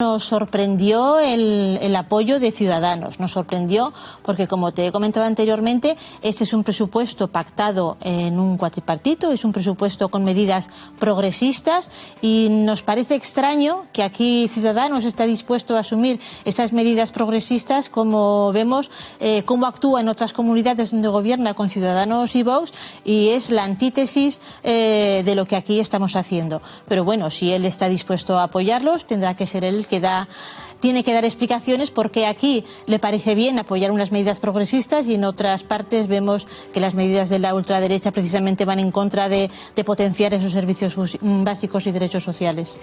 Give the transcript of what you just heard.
Nos sorprendió el, apoyo de Ciudadanos, nos sorprendió porque, como te he comentado anteriormente, este es un presupuesto pactado en un cuatripartito, es un presupuesto con medidas progresistas y nos parece extraño que aquí Ciudadanos está dispuesto a asumir esas medidas progresistas como vemos eh, cómo actúa en otras comunidades donde gobierna con Ciudadanos y Vox y es la antítesis eh, de lo que aquí estamos haciendo. Pero bueno, si él está dispuesto a apoyarlos, tendrá que ser él que da tiene que dar explicaciones porque aquí le parece bien apoyar unas medidas progresistas y en otras partes vemos que las medidas de la ultraderecha precisamente van en contra de potenciar esos servicios básicos y derechos sociales.